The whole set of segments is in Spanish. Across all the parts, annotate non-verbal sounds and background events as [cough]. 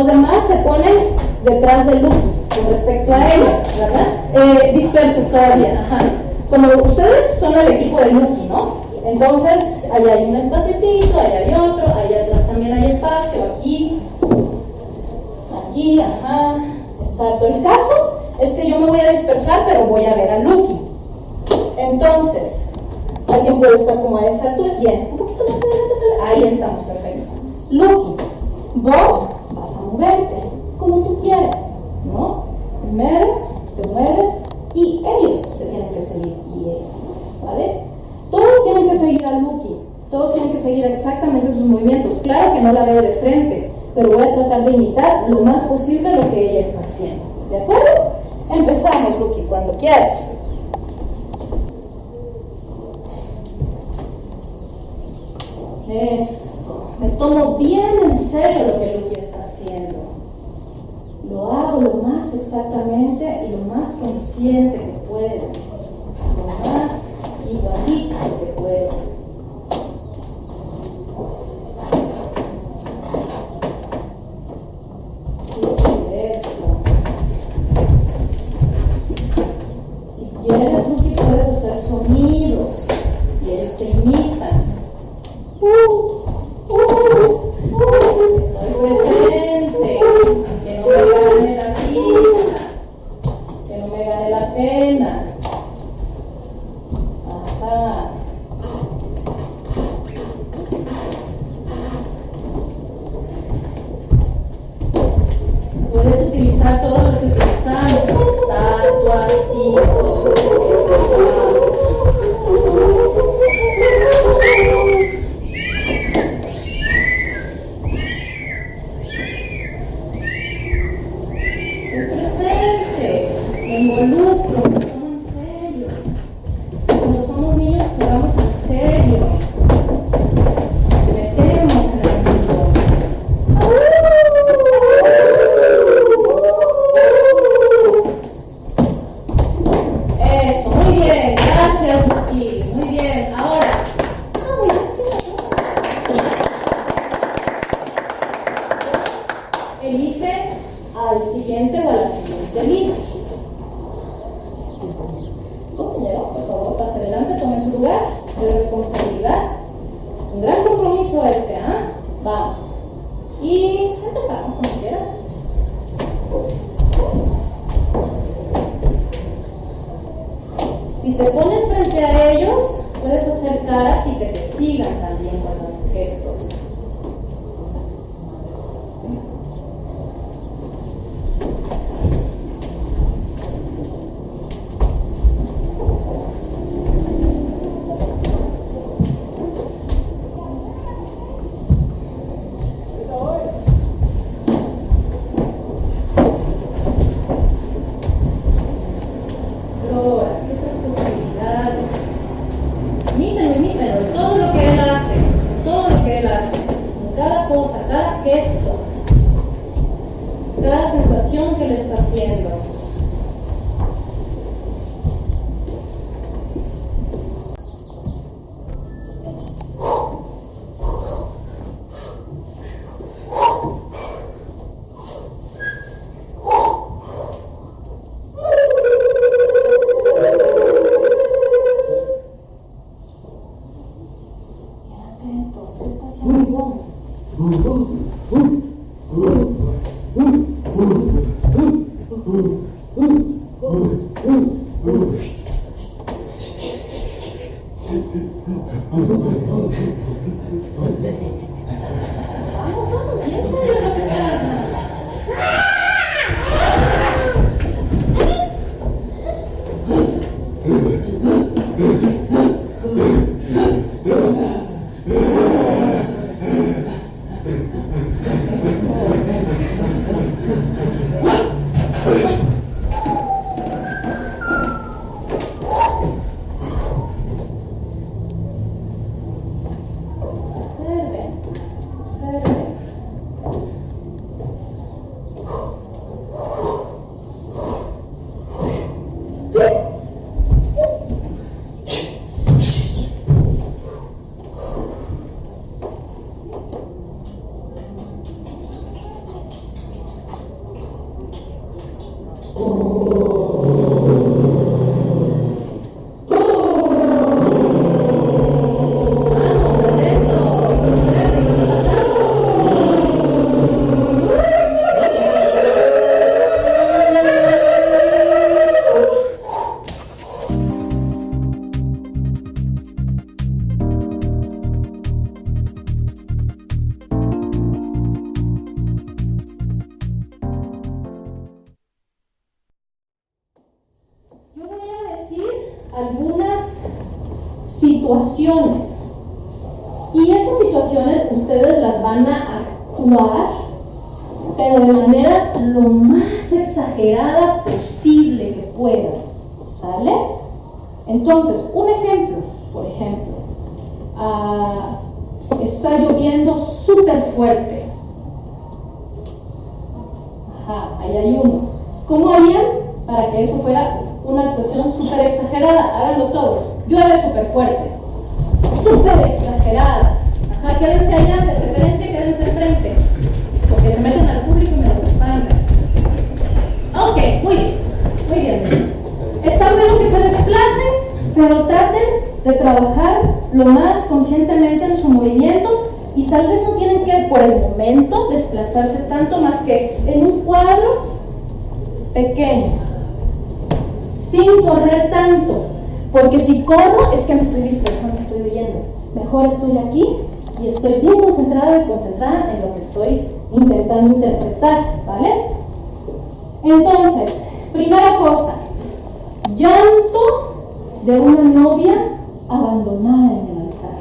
los demás se ponen detrás del Lucky con respecto a ella, ¿verdad? Eh, dispersos todavía, ajá. Como ustedes son el equipo de Lucky, ¿no? Entonces, ahí hay un espaciecito, ahí hay otro, ahí atrás también hay espacio, aquí, aquí, ajá, exacto. El caso es que yo me voy a dispersar, pero voy a ver a Lucky. Entonces, alguien puede estar como a esa altura, bien, un poquito más adelante, ahí estamos, perfectos. Lucky, vos a moverte como tú quieras, ¿no? Primero te mueves y ellos te tienen que seguir y ellos, ¿vale? Todos tienen que seguir a Lucky, todos tienen que seguir exactamente sus movimientos. Claro que no la veo de frente, pero voy a tratar de imitar lo más posible lo que ella está haciendo. ¿De acuerdo? Empezamos, Lucky, cuando quieras. Eso. Me tomo bien en serio lo que Lucky está haciendo. Lo hago lo exactamente y lo más consciente que puedo. Lo más igualito que eso. Si quieres, puedes hacer sonidos y ellos te imitan. Estoy Puedes utilizar todo lo que de responsabilidad. Es un gran compromiso este, ¿ah? Vamos. Y empezamos como quieras. Si te pones frente a ellos, puedes hacer caras y que te sigan todo lo que él hace, todo lo que él hace, cada cosa, cada gesto, cada sensación que él está haciendo. Situaciones. Y esas situaciones ustedes las van a actuar, pero de manera lo más exagerada posible que puedan. ¿Sale? Entonces, un ejemplo, por ejemplo, ah, está lloviendo súper fuerte. Ajá, ahí hay uno. ¿Cómo harían para que eso fuera una actuación súper exagerada? Háganlo todos. Llueve súper fuerte. Súper exagerada. Ajá, quédense allá, de preferencia quédense enfrente. Porque se meten al público y me los espantan. Ok, muy bien. Muy bien. Está bueno que se desplacen, pero traten de trabajar lo más conscientemente en su movimiento y tal vez no tienen que por el momento desplazarse tanto más que en un cuadro pequeño, sin correr tanto, porque si corro es que me estoy dispersando, estoy oyendo. Mejor estoy aquí y estoy bien concentrado y concentrada en lo que estoy intentando interpretar, ¿vale? Entonces, primera cosa, llanto de una novia abandonada en el altar.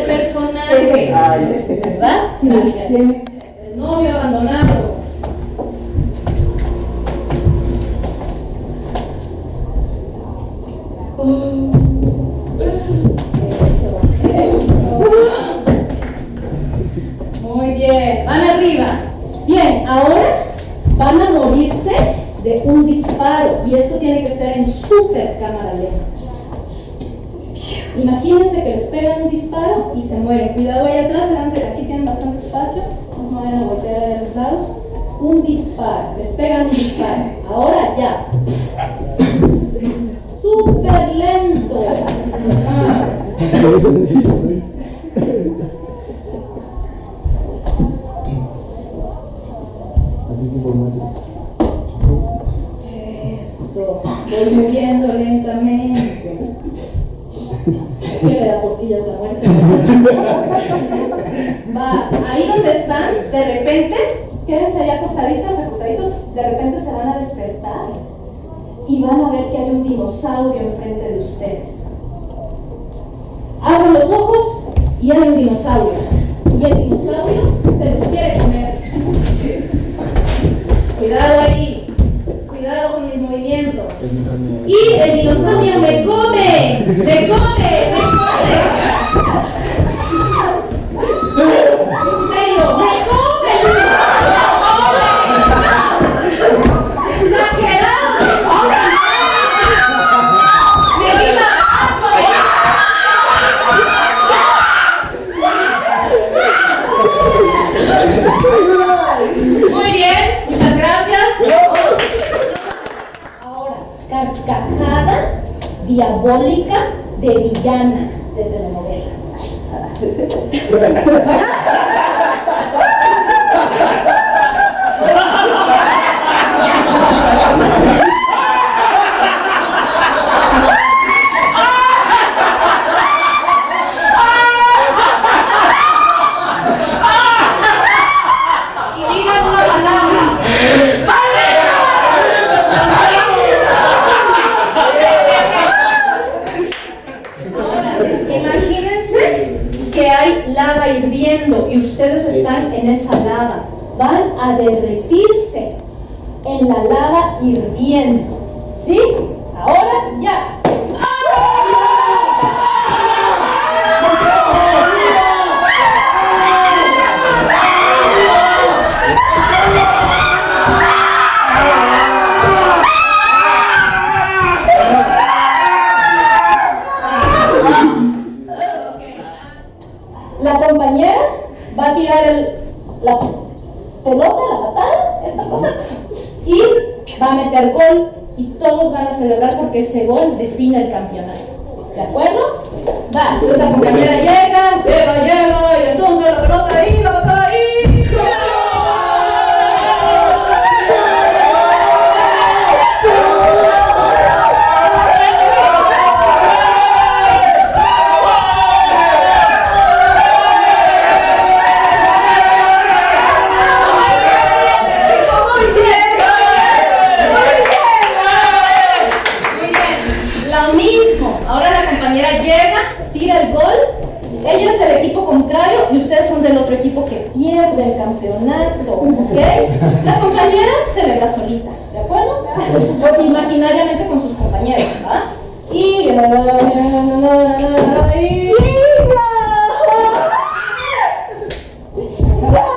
el personaje, pues, ¿verdad? Gracias. El novio abandonado. Eso. Muy bien, van arriba. Bien, ahora van a morirse de un disparo y esto tiene que ser en super cámara lenta. Imagínense que les pegan un disparo y se mueren. Cuidado ahí atrás, aquí tienen bastante espacio, entonces no vayan a voltear de los lados. Un disparo, les pegan un disparo. Ahora ya. Súper lento. Eso, voy moviendo lentamente que le da cosillas la muerte. Va, ahí donde están, de repente, quédense ahí acostaditas, acostaditos, de repente se van a despertar y van a ver que hay un dinosaurio enfrente de ustedes. Abren los ojos y hay un dinosaurio. Y el dinosaurio se los quiere comer. Cuidado ahí cuidado con mis movimientos. Y el dinosaurio me come, me come, me come. [laughs] En serio, me come. Gracias. y ustedes están en esa lava, van a derretirse en la lava hirviendo. ¿Sí? Ahora ya. Woo!